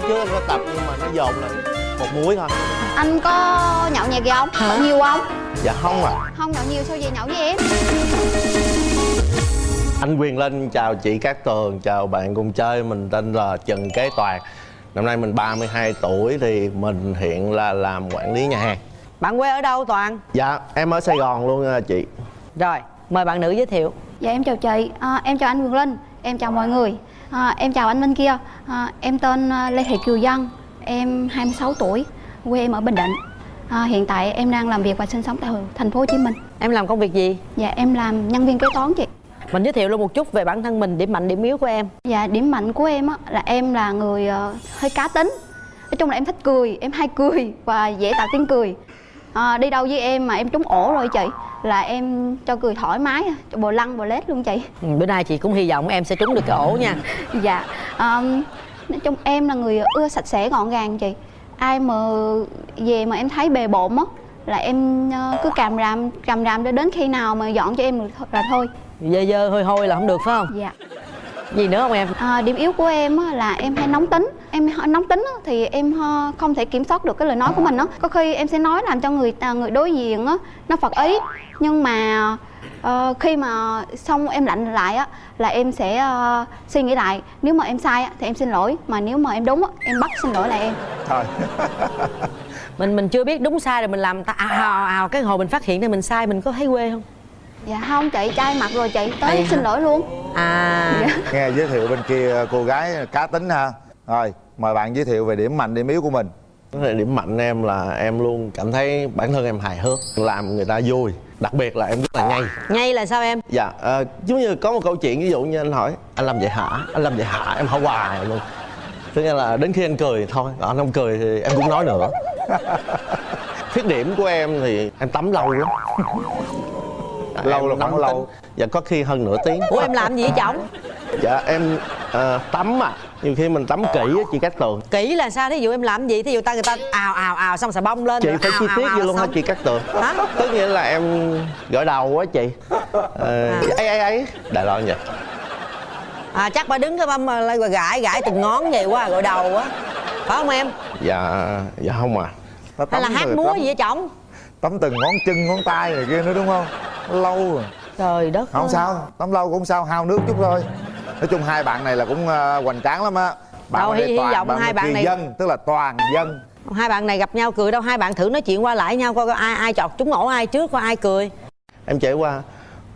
tháng trước anh có tập nhưng mà nó dồn lại một muối thôi. Anh có nhậu nhẹt gì không? Hả? Nhiều không? dạ không à Không nhậu nhiều sao về nhậu với em? anh quyền linh chào chị cát tường chào bạn cùng chơi mình tên là trần kế toàn. Năm nay mình 32 tuổi thì mình hiện là làm quản lý nhà hàng. Bạn quê ở đâu Toàn? dạ em ở sài gòn luôn nha chị. Rồi, mời bạn nữ giới thiệu. Dạ em chào chị, à, em chào anh Quyền Linh. Em chào mọi người. À, Em chào anh bên kia à, Em tên à, Lê Thị Kiều Dân Em 26 tuổi Quê em ở Bình Định. À, Hiện tại em đang làm việc và sinh sống tại thành phố Hồ Chí Minh. Em làm công việc gì? Dạ em làm nhân viên kế toán chị. Mình giới thiệu luôn một chút về bản thân mình, điểm mạnh, điểm yếu của em. Dạ điểm mạnh của em á, là em là người ờ, hơi cá tính. Nói chung là em thích cười, em hay cười và dễ tạo tiếng cười. À, Đi đâu với em mà em trúng ổ rồi chị Là em cho cười thoải mái, cho bồ lăng bồ lết luôn chị. Ừ, Bữa nay chị cũng hy vọng em sẽ trúng được cái ổ nha. Dạ um, Nói chung em là người ưa sạch sẽ gọn gàng chị. Ai mà về mà em thấy bề bộn á Là em ờ, cứ càm ràm, càm ràm cho đến khi nào mà dọn cho em là thôi. Dơ dơ hôi hôi là không được phải không? Dạ Gì nữa không em? À, điểm yếu của em á, là em hay nóng tính. Em hơi nóng tính á, thì em không thể kiểm soát được cái lời nói của mình á. Có khi em sẽ nói làm cho người à, người đối diện á nó phật ý. Nhưng mà ờ, khi mà xong em lạnh lại á là em sẽ ờ, suy nghĩ lại. Nếu mà em sai á, thì em xin lỗi. Mà nếu mà em đúng á, em bắt xin lỗi là em. Thôi. Mình mình chưa biết đúng sai rồi mình làm ta ào ào ào Cái hồi mình phát hiện ra mình sai mình có thấy quê không? Dạ không chị trai mặt rồi chị tới xin lỗi luôn. À. Nghe giới thiệu bên kia cô gái cá tính ha. Rồi mời bạn giới thiệu về điểm mạnh điểm yếu của mình. Điểm mạnh em là em luôn cảm thấy bản thân em hài hước làm người ta vui. Đặc biệt là em rất là nhây Ngay là sao em? dạ ờ, giống như có một câu chuyện ví dụ như anh hỏi anh làm vậy hả? Anh làm vậy hả? Em hỏi hoài luôn. Tức nghĩa là đến khi anh cười thôi còn anh không cười thì em cũng nói nữa. Khuyết điểm của em thì em tắm lâu lắm. Dạ, Lâu em là khoảng lâu? tính. dạ có khi hơn nửa tiếng Ủa em làm gì với chồng? dạ em ờ, tắm à nhiều khi mình tắm kỹ á chị cát tường Kỹ là sao? Thí dụ em làm gì? Thí dụ ta người ta ào ào ào xong xà bông lên chị rồi phải ào, chi tiết vậy luôn hả chị cát tường Hả? tức nghĩa là em gội đầu á chị ờ, À. ấy ấy ấy đại loại vậy À chắc bà đứng cái băm mà lại gãi gãi từng ngón vậy quá gội đầu á Phải không em? dạ dạ không à Hay là hát múa gì với chồng? tắm từng ngón chân ngón tay này kia nữa đúng không lâu rồi. Trời đất không ơi. sao tắm lâu cũng không sao hao nước chút thôi. Nói chung hai bạn này là cũng uh, hoành tráng lắm á. Bạn Đâu, này hy- hy vọng hai là bạn này- dân tức là toàn dân. Hai bạn này gặp nhau cười đâu Hai bạn thử nói chuyện qua lại nhau coi ai ai chọt trúng ổ ai trước coi ai cười. Em trải qua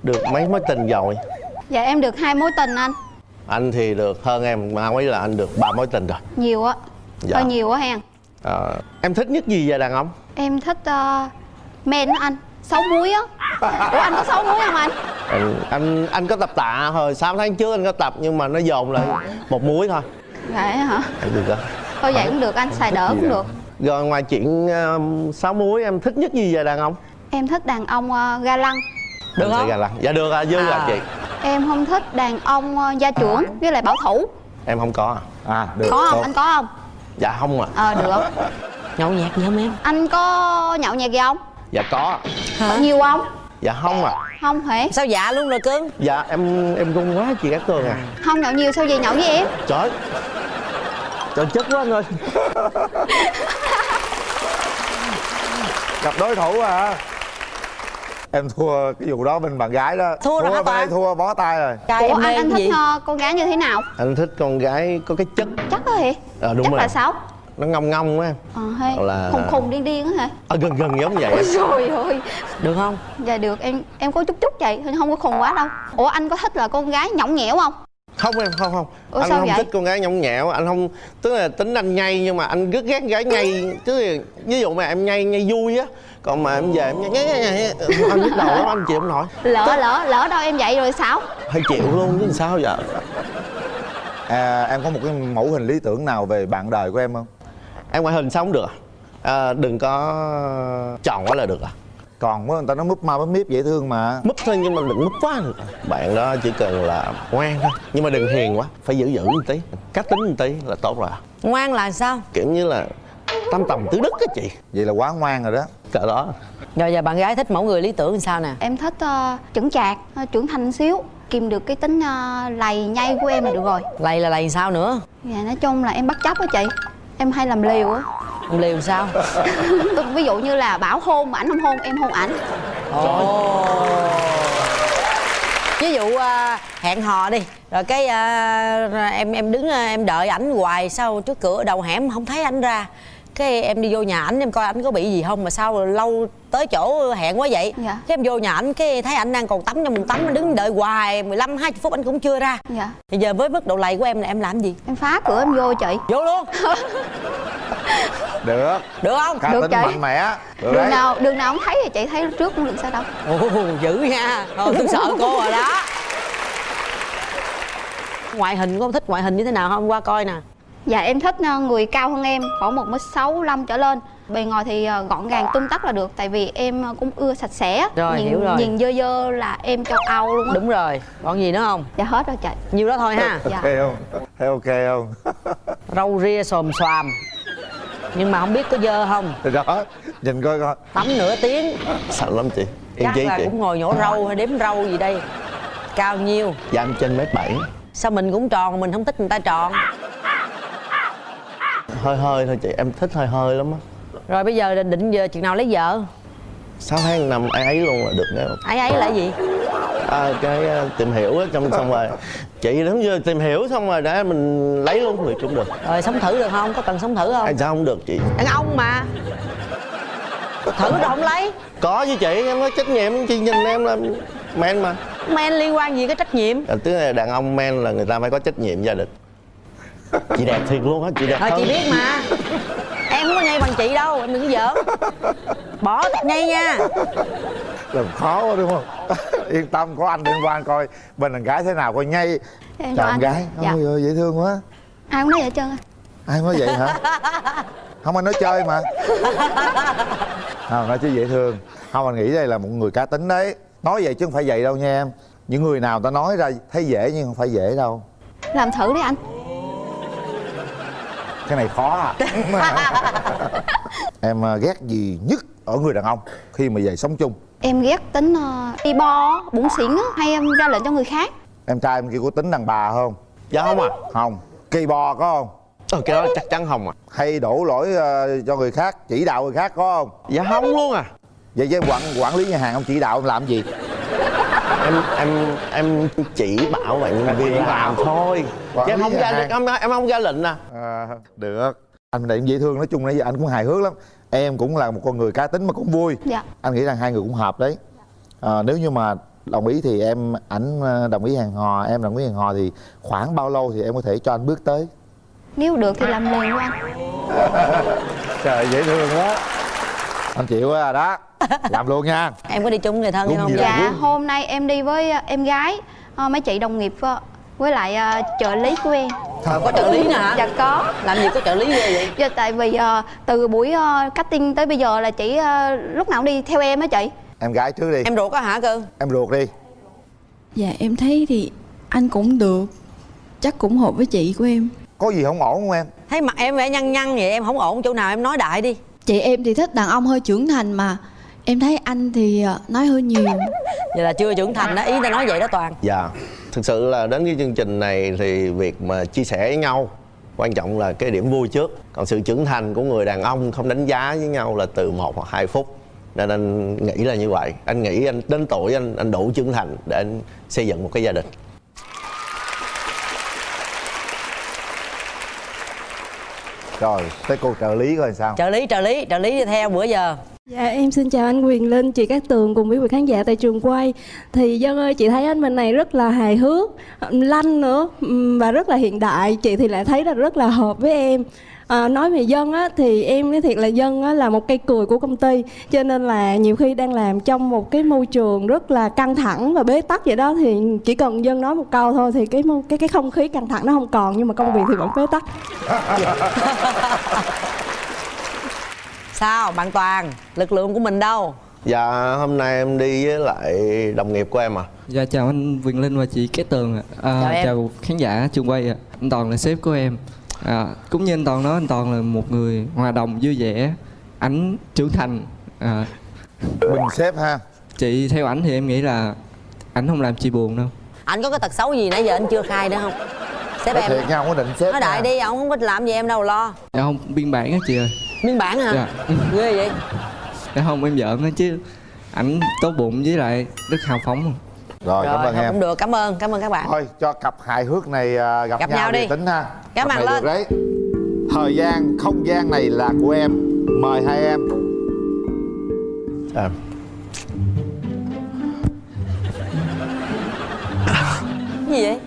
được mấy mối tình rồi? Dạ em được hai mối tình anh. Anh thì được hơn em mà mấy là anh được ba mối tình rồi. Nhiều á. Dạ. hơi nhiều á hen. Ờ, em thích nhất gì về đàn ông? Em thích uh, men anh. Xấu muối á ủa anh có xấu muối không anh? Anh anh, anh có tập tạ hồi 6 tháng trước anh có tập nhưng mà nó dồn lại một muối thôi. Vậy hả? Được rồi thôi vậy cũng được anh xài đỡ cũng được. Rồi ngoài chuyện um, sáu muối em thích nhất gì về đàn ông? Em thích đàn ông ờ, ga lăng. Được sẽ không? gà lăng. dạ được à dư À. à chị. Em không thích đàn ông ờ, gia trưởng với lại bảo thủ. Em không có à. À được. Có không? Tốt. anh có không? Dạ không à ờ được. Nhậu nhẹt gì không em? anh có nhậu nhẹt gì không? Dạ có. Có nhiều không dạ không à. Không hề Sao dạ luôn rồi cưng? dạ em em run quá chị cát tường à. Không nhậu nhiều sao về nhậu với em? Trời trời chất quá anh ơi. Gặp đối thủ à? Em thua cái vụ đó bên bạn gái đó. Thua rồi hả thua bó tay rồi. Trai ủa anh anh thích gì? ờ, con gái như thế nào? Anh thích con gái có cái chất. Chắc đó hề Ờ, đúng chắc rồi. là sao nó ngông ngông á em ờ hay. Là- khùng khùng điên điên á hả? À, gần gần giống vậy trời ơi. Được không? dạ được em em có chút chút vậy không có khùng quá đâu. Ủa anh có thích là con gái nhõng nhẽo không? Không em không không. Ủa, anh sao không vậy? thích con gái nhõng nhẽo anh không tức là tính anh nhây nhưng mà anh rất ghét gái nhây. Tức là ví dụ mà em nhây nhây vui á còn mà em về em nhây, nhây, nhây, anh nhức đầu lắm anh chịu không nổi. Lỡ lỡ lỡ đâu em vậy rồi sao? Phải chịu luôn chứ sao giờ? À, em có một cái mẫu hình lý tưởng nào về bạn đời của em không em ngoại hình sao không được à? à đừng có tròn quá là được à còn quá người ta nói múp ma múp miếp dễ thương mà múp thôi nhưng mà đừng múp quá được bạn đó chỉ cần là ngoan thôi nhưng mà đừng hiền quá phải giữ giữ một tí cá tính một tí là tốt rồi à. Ngoan là sao? kiểu như là tam tầm tứ đức á chị vậy là quá ngoan rồi đó cỡ đó Rồi giờ bạn gái thích mẫu người lý tưởng làm sao nè? em thích uh, chững chạc ờ, trưởng thành xíu kìm được cái tính ờ, lầy nhây của em là được rồi Lầy là lầy sao nữa? dạ nói chung là em bắt chấp á chị em hay làm liều á. Làm liều sao? Tôi- ví dụ như là bảo hôn mà ảnh không hôn em hôn ảnh. Ồ. Ví dụ à, hẹn hò đi rồi cái à, em em đứng à, em đợi ảnh hoài sau trước cửa đầu hẻm không thấy ảnh ra cái em đi vô nhà ảnh em coi ảnh có bị gì không mà sao lâu tới chỗ hẹn quá vậy? Dạ. cái em vô nhà ảnh cái thấy ảnh đang còn tắm trong bồn tắm anh đứng đợi hoài 15 20 phút anh cũng chưa ra. Dạ. Bây giờ với mức độ lầy của em là em làm gì? Em phá cửa em vô chị. Vô luôn. Được. Được không? Cá Được tính chị. mạnh mẽ. Được đường đấy. nào đường nào không thấy thì chị thấy trước cũng được sao đâu? Ồ dữ nha. Thôi tôi sợ cô rồi đó. Ngoại hình cô thích ngoại hình như thế nào không? Qua coi nè dạ em thích ờ, người cao hơn em khoảng một mét sáu năm trở lên. Bề ngoài thì ờ, gọn gàng tung tắc là được tại vì em ờ, cũng ưa sạch sẽ. Rồi, nhìn, hiểu rồi. nhìn dơ dơ là em châu âu luôn á. Đúng rồi còn gì nữa không? Dạ hết rồi chị. Nhiêu đó thôi ha. Dạ. Ok không? Thấy ok không? Râu ria xồm xoàm. Nhưng mà không biết có dơ không? Thì đó nhìn coi coi. Tắm nửa tiếng. Sợ lắm chị. Yên chắc là chị. cũng ngồi nhổ râu hay đếm râu gì đây. Cao nhiêu? Dạ em trên mét bảy. Sao mình cũng tròn mình không thích người ta tròn hơi hơi thôi chị em thích hơi hơi lắm á. Rồi bây giờ định giờ chừng nào lấy vợ? Sáu tháng năm ai ấy luôn là được đấy ấy ấy là gì? À, cái à, tìm hiểu á trong xong rồi. Chị đúng chưa tìm hiểu xong rồi để mình lấy luôn thì cũng được. Rồi sống thử được không? Có cần sống thử không? Ai sao không được chị? Đàn ông mà. Thử rồi không lấy? Có với chị em có trách nhiệm chị nhìn em là men mà. Men liên quan gì cái trách nhiệm? À, tức là đàn ông men là người ta phải có trách nhiệm gia đình chị đẹp thiệt luôn á chị đẹp thôi hơn. chị biết mà. Em không có nhây bằng chị đâu em đừng có giỡn. Bỏ tập nhây nha. Làm khó quá đúng không? Yên tâm có anh liên quan coi. Bên đàn gái thế nào coi nhây Em chào anh. gái Dạ. ôi ơi, dễ thương quá. Ai cũng nói vậy hết trơn ai nói vậy hả? Không anh nói chơi mà. Không nói chứ dễ thương. Không anh nghĩ đây là một người cá tính đấy. Nói vậy chứ không phải vậy đâu nha em. Những người nào ta nói ra thấy dễ nhưng không phải dễ đâu. Làm thử đi anh cái này khó à. Em à, ghét gì nhất ở người đàn ông khi mà về sống chung? Em ghét tính uh, đi bo bụng xỉn á hay em ra lệnh cho người khác? Em trai em kia có tính đàn bà không? Dạ không à không. Kỳ bò có không? Ờ, cái đó chắc chắn không à hay đổ lỗi ờ, cho người khác chỉ đạo người khác có không? Dạ không luôn à. Vậy với em quản quản lý nhà hàng ông chỉ đạo ông làm gì em em em chỉ bảo bạn nhân viên làm thôi. Chứ em không ra hàng. em, em không ra lệnh à. À, được. Anh này cũng dễ thương nói chung nãy giờ anh cũng hài hước lắm. Em cũng là một con người cá tính mà cũng vui. Dạ. Anh nghĩ rằng hai người cũng hợp đấy. À, nếu như mà đồng ý thì em ảnh ờ, đồng ý hẹn hò em đồng ý hẹn hò thì khoảng bao lâu thì em có thể cho anh bước tới? Nếu được thì làm liền luôn anh. Trời dễ thương quá. Anh chịu quá à đó làm luôn nha. Em có đi chung người thân em không? dạ hôm nay em đi với ờ, em gái ờ, mấy chị đồng nghiệp ờ, với lại ờ, trợ lý của em. Ờ, có trợ lý nè hả? Dạ có. Làm gì có trợ lý ghê vậy? Dạ, tại vì ờ, từ buổi ờ, casting tới bây giờ là chị ờ, lúc nào cũng đi theo em á chị. Em gái trước đi. Em ruột á hả cơ em ruột đi. Dạ em thấy thì anh cũng được. Chắc cũng hợp với chị của em. Có gì không ổn không em? Thấy mặt em vẻ nhăn nhăn vậy em không ổn chỗ nào em nói đại đi. Chị em thì thích đàn ông hơi trưởng thành mà Em thấy anh thì ờ, nói hơi nhiều. Vậy là chưa trưởng thành đó ý ta nói vậy đó toàn. Dạ thực sự là đến cái chương trình này thì việc mà chia sẻ với nhau quan trọng là cái điểm vui trước. Còn sự trưởng thành của người đàn ông không đánh giá với nhau là từ một hoặc hai phút. Nên anh nghĩ là như vậy. Anh nghĩ anh đến tuổi anh anh đủ trưởng thành để anh xây dựng một cái gia đình. Rồi tới cô trợ lý coi sao. Trợ lý trợ lý trợ lý đi theo bữa giờ Dạ em xin chào anh Quyền Linh, chị Cát Tường cùng quý vị khán giả tại trường quay. Thì Dân ơi chị thấy anh mình này rất là hài hước, lanh nữa và rất là hiện đại. Chị thì lại thấy là rất là hợp với em. À, nói về dân á thì em nói thiệt là dân á là một cây cười của công ty cho nên là nhiều khi đang làm trong một cái môi trường rất là căng thẳng và bế tắc vậy đó thì chỉ cần dân nói một câu thôi thì cái cái cái không khí căng thẳng nó không còn nhưng mà công việc thì vẫn bế tắc. sao bạn toàn lực lượng của mình đâu dạ hôm nay em đi với lại đồng nghiệp của em à Dạ chào anh Quyền Linh và chị Cát Tường ạ. À, Chào em. chào khán giả trường quay ạ. Anh Toàn là sếp của em. À, cũng như anh Toàn nói anh Toàn là một người hòa đồng vui vẻ, ảnh trưởng thành. À, bình xếp ha chị theo ảnh thì em nghĩ là ảnh không làm chị buồn đâu. anh có cái tật xấu gì nãy giờ anh chưa khai nữa không sếp Nói em thiệt nha không có định xếp nói đại nha. đi ông không có làm gì em đâu lo dạ không biên bản á chị ơi biên bản hả? Dạ. ghê vậy. Dạ không em giỡn á chứ. Ảnh tốt bụng với lại rất hào phóng rồi, cảm rồi ơn thôi em. cũng được. Cảm ơn cảm ơn các bạn. Thôi cho cặp hài hước này à, gặp, Gặp nhau, nhau đi. tính ha. Cặp ơn lên. đấy. Thời gian không gian này là của em. Mời hai em. À, Cái gì vậy?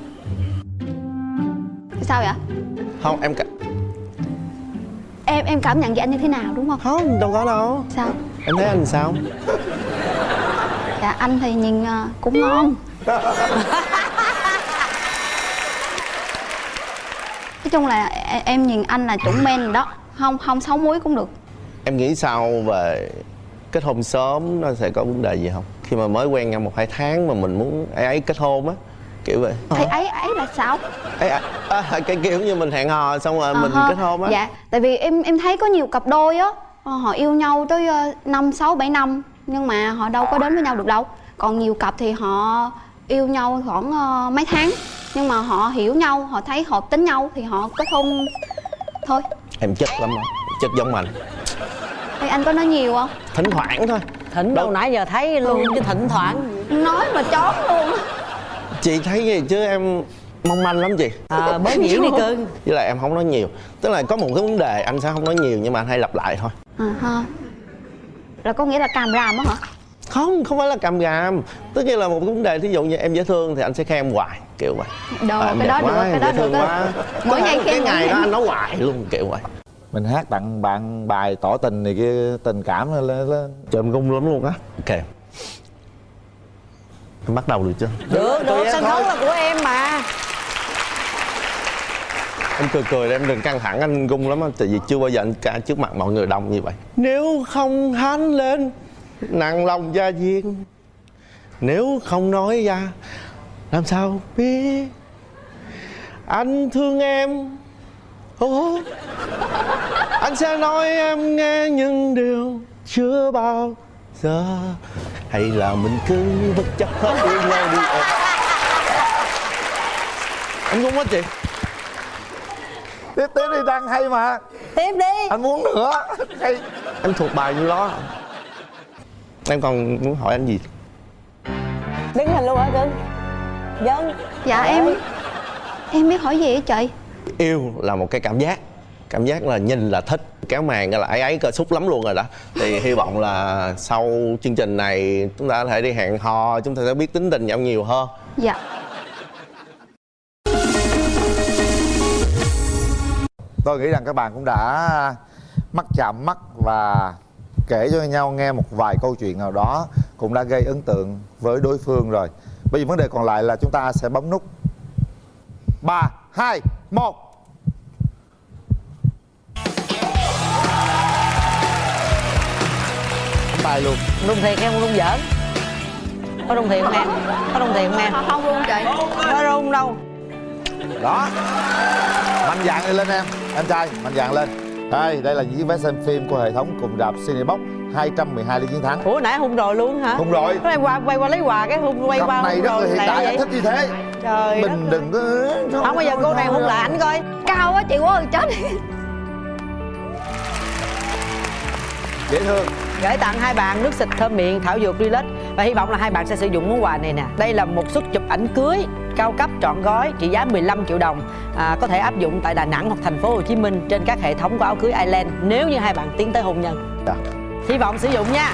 Sao vậy? Không em. Em em cảm nhận về anh như thế nào đúng không? Không đâu có đâu. Sao? Em thấy anh sao? Dạ anh thì nhìn ờ, cũng ngon. Nói chung là e- em nhìn anh là chuẩn men rồi đó. Không không sáu muối cũng được. Em nghĩ sao về kết hôn sớm nó sẽ có vấn đề gì không? Khi mà mới quen nhau một hai tháng mà mình muốn ấy ấy kết hôn á kiểu vậy. Thì ấy ấy là sao? Ấy à, à, cái kiểu như mình hẹn hò xong rồi mình Ờ kết hôn á. Dạ tại vì em em thấy có nhiều cặp đôi á ờ, họ yêu nhau tới ờ, năm sáu bảy năm nhưng mà họ đâu có đến với nhau được đâu. Còn nhiều cặp thì họ yêu nhau khoảng ờ, mấy tháng nhưng mà họ hiểu nhau họ thấy hợp tính nhau thì họ kết hôn thôi. Em chất lắm á chất giống anh. Thì anh có nói nhiều không? Thỉnh thoảng thôi. Thỉnh đâu nãy giờ thấy luôn chứ thỉnh thoảng. Nói mà chón luôn. Chị thấy gì chứ em mong manh lắm chị. À, bớt diễn đi cưng. Với lại em không nói nhiều. Tức là có một cái vấn đề anh sẽ không nói nhiều nhưng mà anh hay lặp lại thôi. À, ha. là có nghĩa là càm ràm á hả? Không không phải là cầm gàm tức là một cái vấn đề thí dụ như em dễ thương thì anh sẽ khen em hoài kiểu vậy. Đồ, À, cái đó quá, được, cái đó được quá. Mỗi Có ngày khen cái ngày đó anh nói hoài luôn kiểu vậy. Mình hát tặng bạn bài tỏ tình này kia tình cảm lên lên, chồm gung lắm luôn á. Ok em bắt đầu được chưa? Được được sân khấu là của em mà. Em cười cười em đừng căng thẳng anh gung lắm á. Tại vì chưa bao giờ anh ca trước mặt mọi người đông như vậy. Nếu không hát lên nặng lòng gia viên. nếu không nói ra làm sao biết? Anh thương em. Ồ, anh sẽ nói em nghe những điều chưa bao giờ hay là mình cứ bất chấp hết yêu nhau đi. Em anh gung quá chị. Tiếp tiếp đi đang hay mà. Tiếp đi. Anh muốn nữa. Hay. Em thuộc bài như đó. Em còn muốn hỏi anh gì? Đứng hình luôn hả cưng dân dạ em em biết hỏi gì á chị yêu là một cái cảm giác. Cảm giác là nhìn là thích kéo màn là ấy ấy cơ xúc lắm luôn rồi đó. Thì hy vọng là sau chương trình này chúng ta có thể đi hẹn hò chúng ta sẽ biết tính tình nhau nhiều hơn. Dạ. Tôi nghĩ rằng các bạn cũng đã mắt chạm mắt và kể cho nhau nghe một vài câu chuyện nào đó cũng đã gây ấn tượng với đối phương rồi. Bây giờ vấn đề còn lại là chúng ta sẽ bấm nút. Ba hai một tay luôn. Rung thiệt không rung giỡn. Có rung thiệt không em? Có rung thiệt không em? Không luôn chị. Có rung đâu. Đó. Mạnh dạn đi lên em. Em trai mạnh dạn lên. Đây đây là những vé xem phim của hệ thống cùng rạp Cinebox. 212 lý chiến thắng. Ủa nãy hung rồi luôn hả? Hung rồi. Cái em qua quay qua lấy quà cái hung quay cặp qua này rất là rồi hiện vậy anh thích như thế. Trời mình đừng có không bao giờ cô này hung lại ảnh coi. Cao quá chị quá chết dễ thương gửi tặng hai bạn nước xịt thơm miệng thảo dược relax. Và hy vọng là hai bạn sẽ sử dụng món quà này nè. Đây là một suất chụp ảnh cưới cao cấp trọn gói trị giá 15 triệu đồng. À, có thể áp dụng tại Đà Nẵng hoặc thành phố Hồ Chí Minh trên các hệ thống của áo cưới Island nếu như hai bạn tiến tới hôn nhân. Dạ. hy vọng sử dụng nha